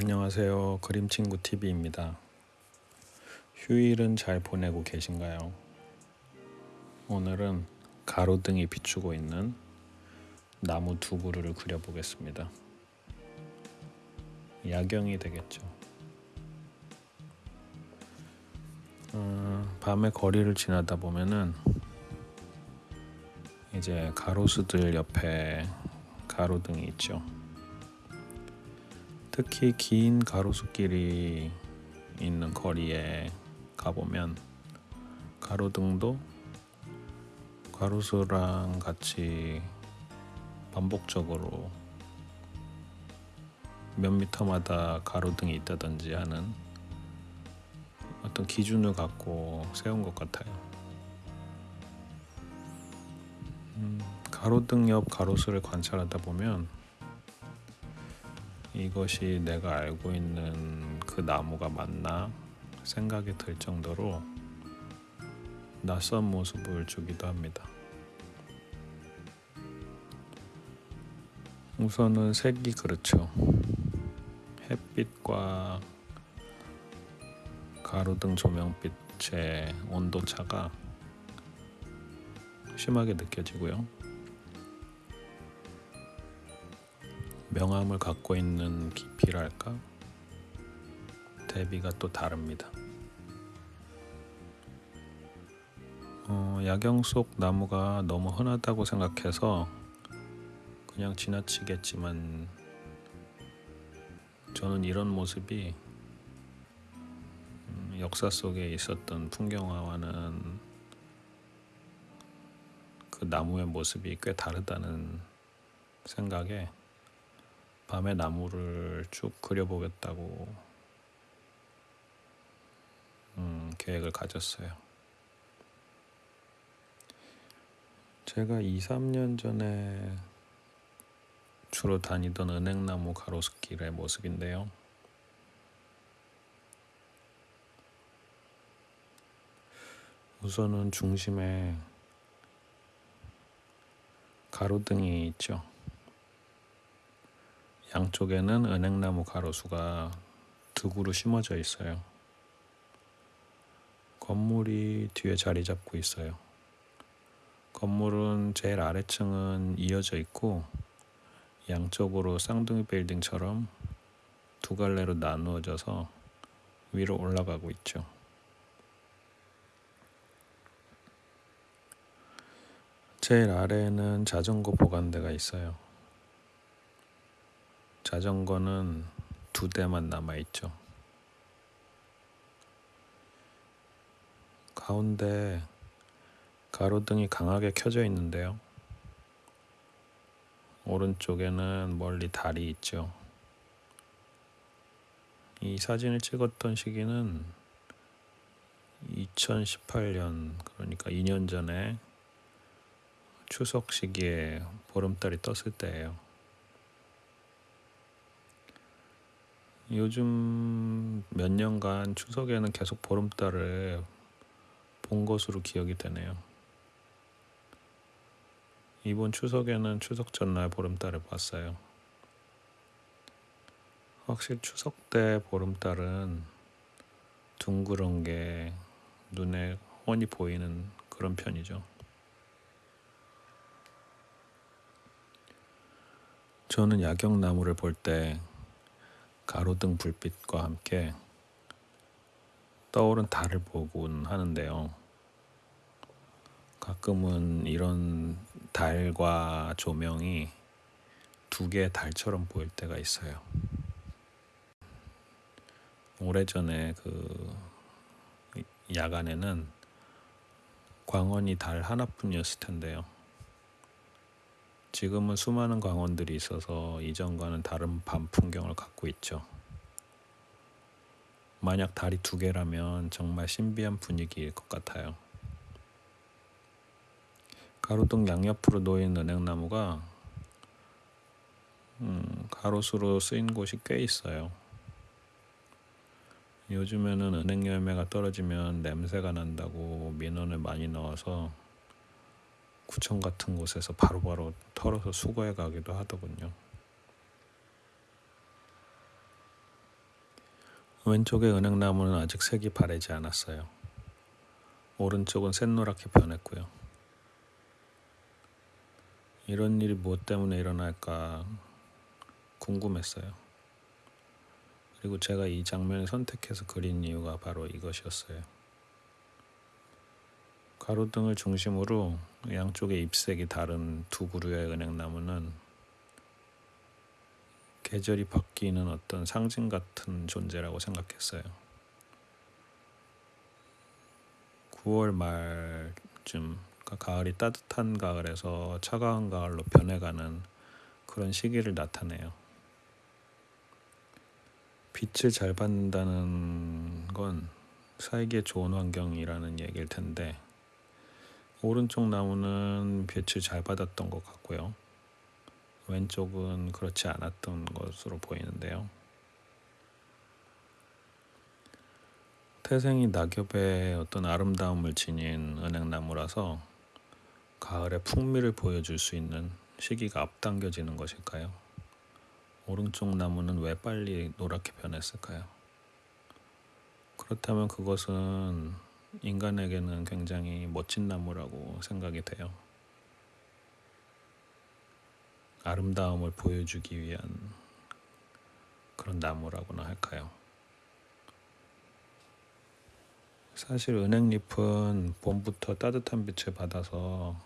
안녕하세요. 그림친구 TV입니다. 휴일은 잘 보내고 계신가요? 오늘은 가로등이 비추고 있는 나무 두 그루를 그려보겠습니다. 야경이 되겠죠. 어, 밤에 거리를 지나다 보면은 이제 가로수들 옆에 가로등이 있죠. 특히 긴 가로수길이 있는 거리에 가보면 가로등도 가로수랑 같이 반복적으로 몇 미터마다 가로등이 있다든지 하는 어떤 기준을 갖고 세운 것 같아요. 음, 가로등 옆 가로수를 관찰하다 보면 이것이 내가 알고 있는 그 나무가 맞나 생각이 들 정도로 낯선 모습을 주기도 합니다. 우선은 색이 그렇죠. 햇빛과 가로등 조명빛의 온도 차가 심하게 느껴지고요. 명암을 갖고 있는 깊이랄까 대비가 또 다릅니다. 어, 야경 속 나무가 너무 흔하다고 생각해서 그냥 지나치겠지만 저는 이런 모습이 음, 역사 속에 있었던 풍경화와는 그 나무의 모습이 꽤 다르다는 생각에 밤에 나무를 쭉 그려보겠다고 음, 계획을 가졌어요. 제가 2, 3년 전에 주로 다니던 은행나무 가로수길의 모습인데요. 우선은 중심에 가로등이 있죠. 양쪽에는 은행나무 가로수가 두 그루 심어져 있어요. 건물이 뒤에 자리 잡고 있어요. 건물은 제일 아래층은 이어져 있고 양쪽으로 쌍둥이 빌딩처럼 두 갈래로 나누어져서 위로 올라가고 있죠. 제일 아래에는 자전거 보관대가 있어요. 자전거는 두 대만 남아 있죠. 가운데 가로등이 강하게 켜져 있는데요. 오른쪽에는 멀리 달이 있죠. 이 사진을 찍었던 시기는 2018년 그러니까 2년 전에 추석 시기에 보름달이 떴을 때예요. 요즘 몇 년간 추석에는 계속 보름달을 본 것으로 기억이 되네요. 이번 추석에는 추석 전날 보름달을 봤어요. 확실히 추석 때 보름달은 둥그런 게 눈에 훤히 보이는 그런 편이죠. 저는 야경나무를 볼때 가로등 불빛과 함께 떠오른 달을 보곤 하는데요. 가끔은 이런 달과 조명이 두 개의 달처럼 보일 때가 있어요. 오래전에 그 야간에는 광원이 달 하나뿐이었을 텐데요. 지금은 수많은 광원들이 있어서 이전과는 다른 밤 풍경을 갖고 있죠. 만약 달이 두 개라면 정말 신비한 분위기일 것 같아요. 가로등 양옆으로 놓인 은행나무가 음, 가로수로 쓰인 곳이 꽤 있어요. 요즘에는 은행 열매가 떨어지면 냄새가 난다고 민원을 많이 넣어서 구청 같은 곳에서 바로바로 바로, 털어서 수거해 가기도 하더군요. 왼쪽의 은행나무는 아직 색이 바래지 않았어요. 오른쪽은 샛노랗게 변했고요. 이런 일이 무엇 때문에 일어날까 궁금했어요. 그리고 제가 이 장면을 선택해서 그린 이유가 바로 이것이었어요. 가로등을 중심으로 양쪽의 잎색이 다른 두 그루의 은행나무는 계절이 바뀌는 어떤 상징 같은 존재라고 생각했어요. 9월 말쯤 그러니까 가을이 따뜻한 가을에서 차가운 가을로 변해가는 그런 시기를 나타내요. 빛을 잘 받는다는 건 살기에 좋은 환경이라는 얘기일 텐데 오른쪽 나무는 빛을 잘 받았던 것 같고요. 왼쪽은 그렇지 않았던 것으로 보이는데요. 태생이 낙엽의 어떤 아름다움을 지닌 은행나무라서 가을의 풍미를 보여줄 수 있는 시기가 앞당겨지는 것일까요? 오른쪽 나무는 왜 빨리 노랗게 변했을까요? 그렇다면 그것은 인간에게는 굉장히 멋진 나무라고 생각이 돼요. 아름다움을 보여주기 위한 그런 나무라고나 할까요? 사실 은행잎은 봄부터 따뜻한 빛을 받아서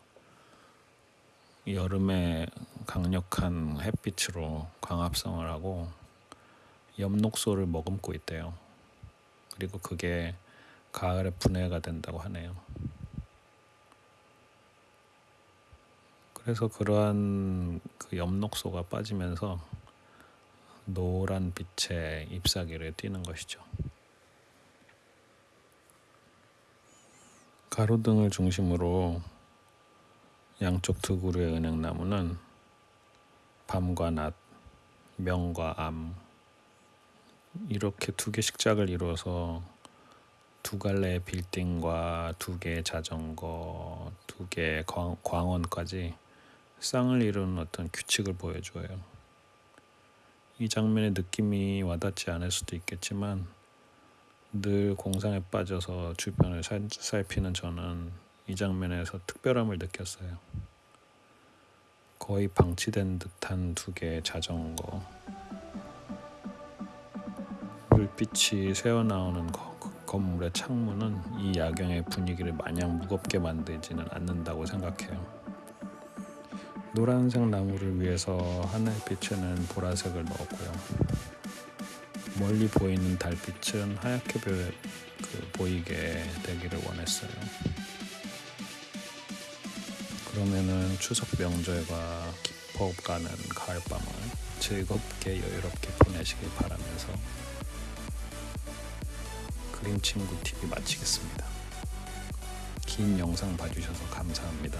여름에 강력한 햇빛으로 광합성을 하고 엽록소를 머금고 있대요. 그리고 그게 가을에 분해가 된다고 하네요. 그래서 그러한 그 엽록소가 빠지면서 노란 빛의 잎사귀를 띠는 것이죠. 가로등을 중심으로 양쪽 두 그루의 은행나무는 밤과 낮, 명과 암 이렇게 두 개씩 짝을 이루어서 두 갈래의 빌딩과 두 개의 자전거, 두 개의 광, 광원까지 쌍을 이루는 어떤 규칙을 보여줘요. 이 장면의 느낌이 와닿지 않을 수도 있겠지만 늘 공상에 빠져서 주변을 살, 살피는 저는 이 장면에서 특별함을 느꼈어요. 거의 방치된 듯한 두 개의 자전거, 불빛이 새어나오는 거, 그 건물의 창문은 이 야경의 분위기를 마냥 무겁게 만들지는 않는다고 생각해요. 노란색 나무를 위해서 하늘빛에는 보라색을 넣었고요. 멀리 보이는 달빛은 하얗게 보, 그, 보이게 되기를 원했어요. 그러면은 추석 명절과 깊어가는 가을밤을 즐겁게 여유롭게 보내시길 바라면서 그림 친구 TV 마치겠습니다. 긴 영상 봐주셔서 감사합니다.